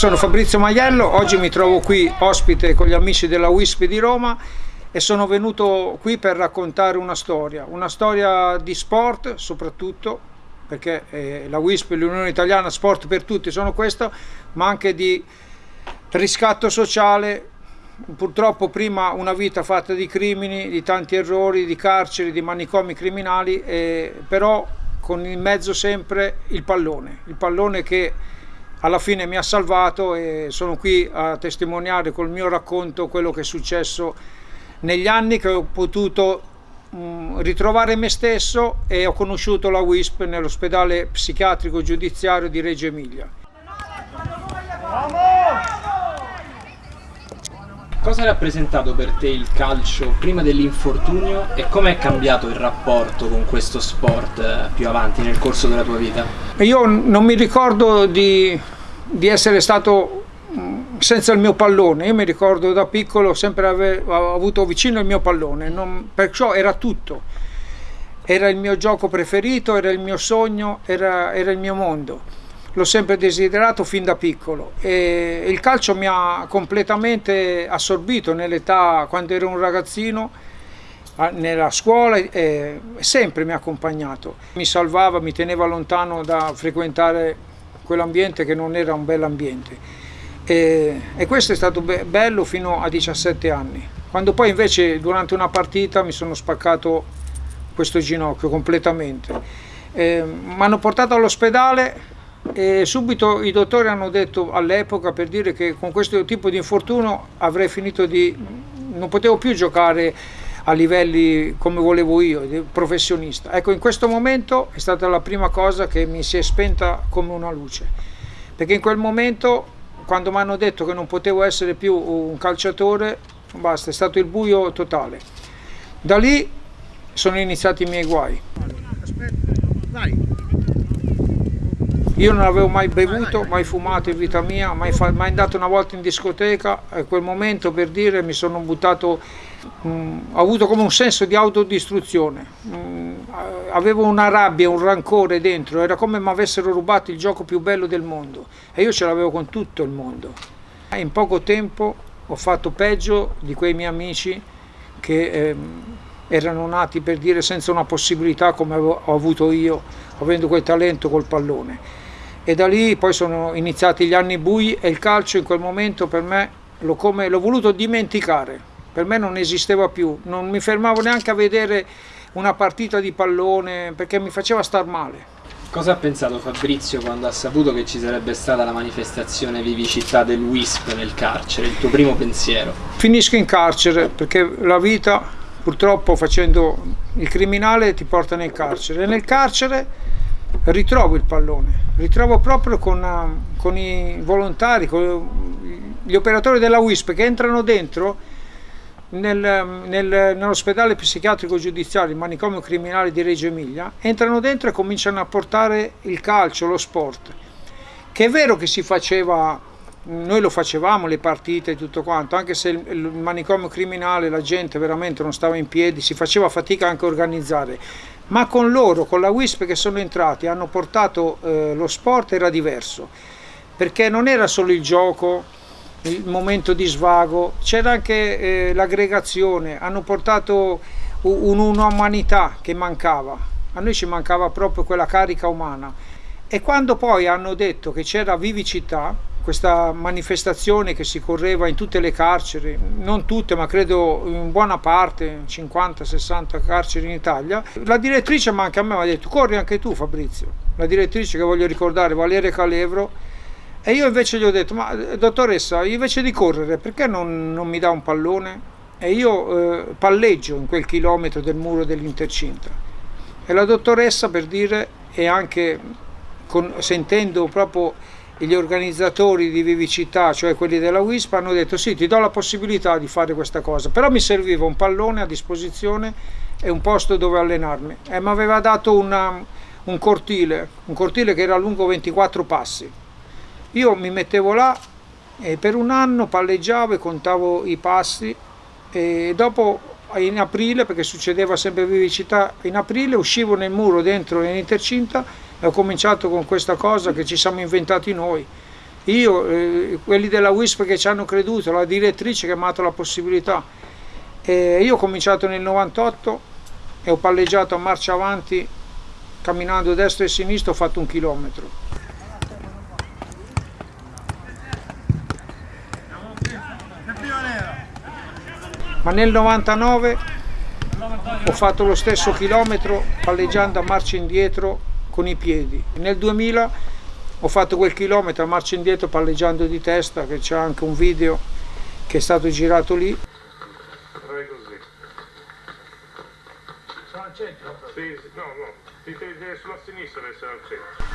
sono Fabrizio Maiello, oggi mi trovo qui ospite con gli amici della WISP di Roma e sono venuto qui per raccontare una storia, una storia di sport soprattutto, perché eh, la WISP, l'Unione Italiana Sport per Tutti sono questo, ma anche di riscatto sociale, purtroppo prima una vita fatta di crimini, di tanti errori, di carceri, di manicomi criminali, eh, però con in mezzo sempre il pallone, il pallone che alla fine mi ha salvato e sono qui a testimoniare col mio racconto quello che è successo negli anni che ho potuto mm, ritrovare me stesso e ho conosciuto la WISP nell'ospedale psichiatrico giudiziario di Reggio Emilia. Cosa ha rappresentato per te il calcio prima dell'infortunio e come è cambiato il rapporto con questo sport eh, più avanti nel corso della tua vita? Io non mi ricordo di, di essere stato mm, senza il mio pallone, io mi ricordo da piccolo sempre aver avuto vicino il mio pallone, non, perciò era tutto, era il mio gioco preferito, era il mio sogno, era, era il mio mondo l'ho sempre desiderato fin da piccolo e il calcio mi ha completamente assorbito nell'età quando ero un ragazzino nella scuola e sempre mi ha accompagnato. Mi salvava, mi teneva lontano da frequentare quell'ambiente che non era un bel ambiente. E, e questo è stato be bello fino a 17 anni. Quando poi invece durante una partita mi sono spaccato questo ginocchio completamente. Mi hanno portato all'ospedale e subito i dottori hanno detto all'epoca per dire che con questo tipo di infortunio avrei finito di non potevo più giocare a livelli come volevo io, professionista. Ecco, in questo momento è stata la prima cosa che mi si è spenta come una luce, perché in quel momento, quando mi hanno detto che non potevo essere più un calciatore, basta, è stato il buio totale. Da lì sono iniziati i miei guai. Aspetta, vai. Io non avevo mai bevuto, mai fumato in vita mia, mai, mai andato una volta in discoteca. E quel momento per dire mi sono buttato, mh, mm, ho avuto come un senso di autodistruzione, mh, mm, avevo una rabbia, un rancore dentro, era come mi avessero rubato il gioco più bello del mondo e io ce l'avevo con tutto il mondo. In poco tempo ho fatto peggio di quei miei amici che eh, erano nati per dire senza una possibilità come ho avuto io, avendo quel talento col pallone e da lì poi sono iniziati gli anni bui e il calcio in quel momento per me l'ho voluto dimenticare, per me non esisteva più, non mi fermavo neanche a vedere una partita di pallone perché mi faceva star male. Cosa ha pensato Fabrizio quando ha saputo che ci sarebbe stata la manifestazione vivicità del WISP nel carcere, il tuo primo pensiero? Finisco in carcere perché la vita purtroppo facendo il criminale ti porta nel carcere e nel carcere ritrovo il pallone, ritrovo proprio con, con i volontari, con gli operatori della WISP che entrano dentro nel, nel, nell'ospedale psichiatrico giudiziario, il manicomio criminale di Reggio Emilia, entrano dentro e cominciano a portare il calcio, lo sport, che è vero che si faceva, noi lo facevamo, le partite e tutto quanto, anche se il, manicomio criminale la gente veramente non stava in piedi, si faceva fatica anche a organizzare, ma con loro, con la WISP che sono entrati, hanno portato eh, lo sport era diverso, perché non era solo il gioco, il momento di svago, c'era anche eh, l'aggregazione, hanno portato un'umanità che mancava, a noi ci mancava proprio quella carica umana. E quando poi hanno detto che c'era vivicità, questa manifestazione che si correva in tutte le carceri, non tutte ma credo in buona parte, 50-60 carceri in Italia, la direttrice ma anche a me mi ha detto corri anche tu Fabrizio, la direttrice che voglio ricordare, Valeria Calevro, e io invece gli ho detto ma dottoressa invece di correre perché non, non mi dà un pallone? E io eh, palleggio in quel chilometro del muro dell'intercinta. E la dottoressa per dire e anche con, sentendo proprio gli organizzatori di vivicità, cioè quelli della WISP, hanno detto sì, ti do la possibilità di fare questa cosa, però mi serviva un pallone a disposizione e un posto dove allenarmi. E mi aveva dato una, un cortile, un cortile che era lungo 24 passi. Io mi mettevo là e per un anno palleggiavo e contavo i passi e dopo in aprile, perché succedeva sempre vivicità, in aprile uscivo nel muro dentro nell'intercinta e ho cominciato con questa cosa che ci siamo inventati noi io, eh, quelli della WISP che ci hanno creduto, la direttrice che mi ha dato la possibilità. E io ho cominciato nel 98 e ho palleggiato a marcia avanti camminando destra e sinistra ho fatto un chilometro. Ma nel 99 ho fatto lo stesso chilometro palleggiando a marcia indietro con i piedi. Nel 2000 ho fatto quel chilometro a marcia indietro palleggiando di testa, che c'è anche un video che è stato girato lì.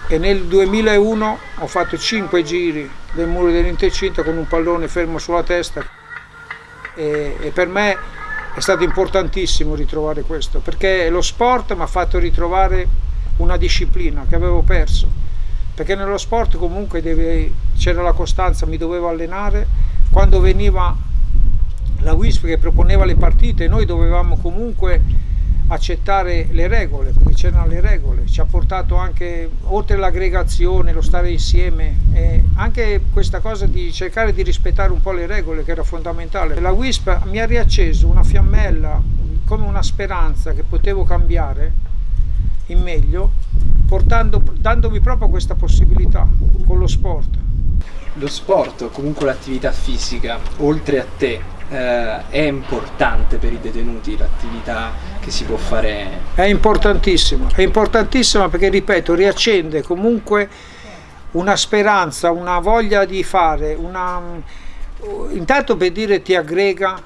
E nel 2001 ho fatto 5 giri del muro dell'intercinta con un pallone fermo sulla testa e, e per me è stato importantissimo ritrovare questo perché lo sport mi ha fatto ritrovare una disciplina che avevo perso. Perché nello sport comunque c'era la costanza, mi dovevo allenare. Quando veniva la WISP che proponeva le partite noi dovevamo comunque accettare le regole, perché c'erano le regole, ci ha portato anche, oltre l'aggregazione, lo stare insieme, e anche questa cosa di cercare di rispettare un po' le regole che era fondamentale. La WISP mi ha riacceso una fiammella, come una speranza che potevo cambiare in meglio, portando, dandomi proprio questa possibilità con lo sport. Lo sport o comunque l'attività fisica, oltre a te, eh, è importante per i detenuti l'attività che si può fare? È importantissima, è importantissima perché ripeto, riaccende comunque una speranza, una voglia di fare, una... intanto per dire ti aggrega,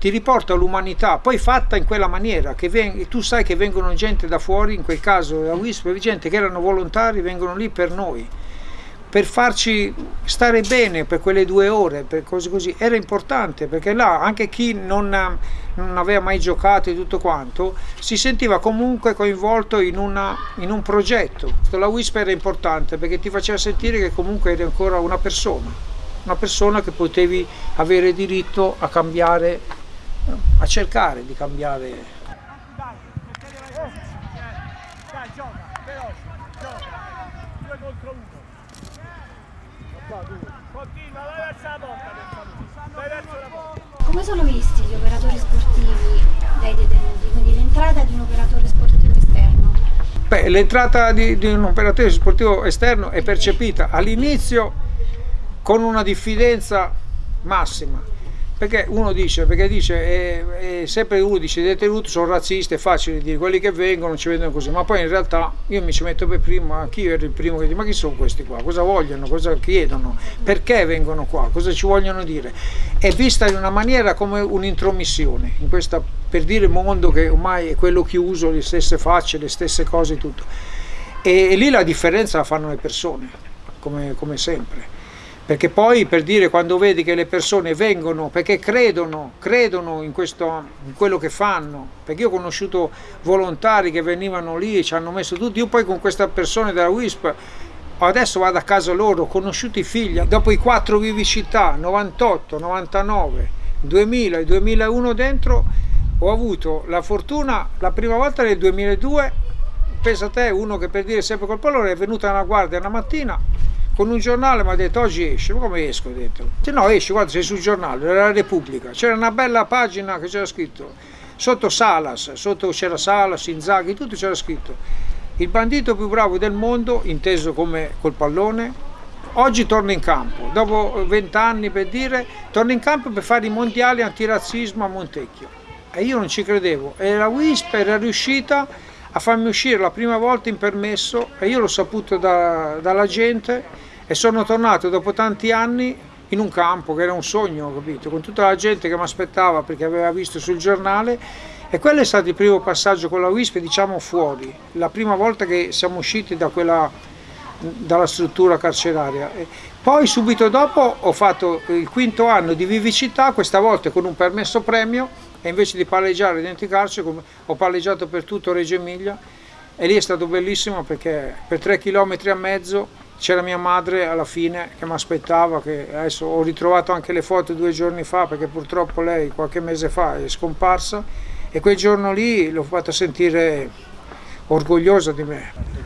ti riporta all'umanità, poi fatta in quella maniera, che veng... tu sai che vengono gente da fuori, in quel caso la WISP, gente che erano volontari, vengono lì per noi per farci stare bene per quelle due ore, per cose così, era importante perché là anche chi non, non aveva mai giocato e tutto quanto si sentiva comunque coinvolto in, una, in un progetto. La WISP era importante perché ti faceva sentire che comunque eri ancora una persona, una persona che potevi avere diritto a cambiare, a cercare di cambiare Come sono visti gli operatori sportivi dai detenuti? Quindi l'entrata di un operatore sportivo esterno? Beh, l'entrata di, di un operatore sportivo esterno è percepita all'inizio con una diffidenza massima perché uno dice, perché dice, è, è sempre uno dice i detenuti sono razzisti, è facile dire, quelli che vengono ci vedono così, ma poi in realtà io mi ci metto per primo, anch'io ero il primo che dice, ma chi sono questi qua, cosa vogliono, cosa chiedono, perché vengono qua, cosa ci vogliono dire, è vista in una maniera come un'intromissione, in questa, per dire mondo che ormai è quello chiuso, le stesse facce, le stesse cose, tutto, e, e lì la differenza la fanno le persone, come, come sempre perché poi per dire quando vedi che le persone vengono perché credono, credono in, questo, in quello che fanno, perché io ho conosciuto volontari che venivano lì e ci hanno messo tutti, io poi con queste persone della WISP adesso vado a casa loro, ho conosciuto i figli, dopo i quattro vivicità, 98, 99, 2000 e 2001 dentro, ho avuto la fortuna, la prima volta nel 2002, pensa a te, uno che per dire sempre col pallone è venuta una guardia una mattina, con un giornale mi ha detto oggi esce, ma come esco? dentro? Se no esci, guarda sei sul giornale, era la Repubblica, c'era una bella pagina che c'era scritto, sotto Salas, sotto c'era Salas, Inzaghi, tutto c'era scritto, il bandito più bravo del mondo, inteso come col pallone, oggi torna in campo, dopo vent'anni per dire, torna in campo per fare i mondiali antirazzismo a Montecchio. E io non ci credevo, e la WISP era riuscita a farmi uscire la prima volta in permesso e io l'ho saputo da, dalla gente e sono tornato dopo tanti anni in un campo che era un sogno, capito? con tutta la gente che mi aspettava perché aveva visto sul giornale e quello è stato il primo passaggio con la WISP, diciamo fuori, la prima volta che siamo usciti da quella, dalla struttura carceraria. Poi subito dopo ho fatto il quinto anno di vivicità, questa volta con un permesso premio e invece di palleggiare dentro i carceri ho palleggiato per tutto Reggio Emilia e lì è stato bellissimo perché per tre chilometri e mezzo c'era mia madre alla fine che mi aspettava, che adesso ho ritrovato anche le foto due giorni fa perché purtroppo lei qualche mese fa è scomparsa e quel giorno lì l'ho fatta sentire orgogliosa di me.